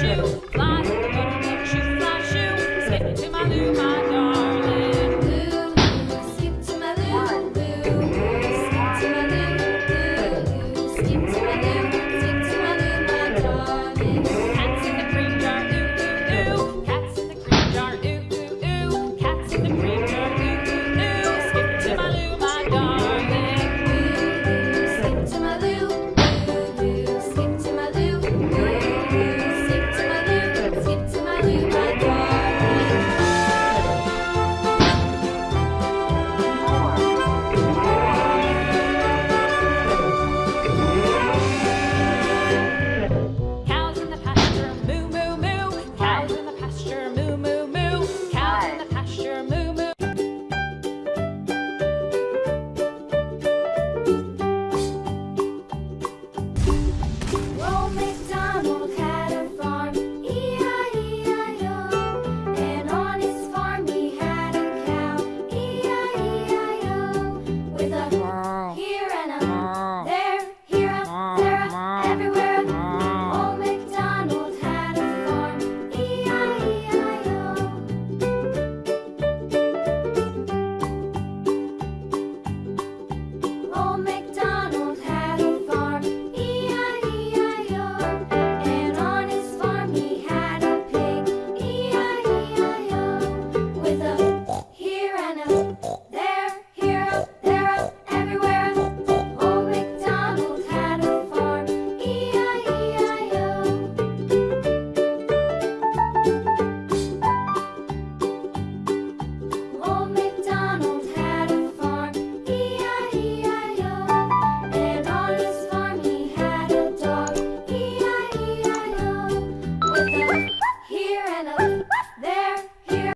show.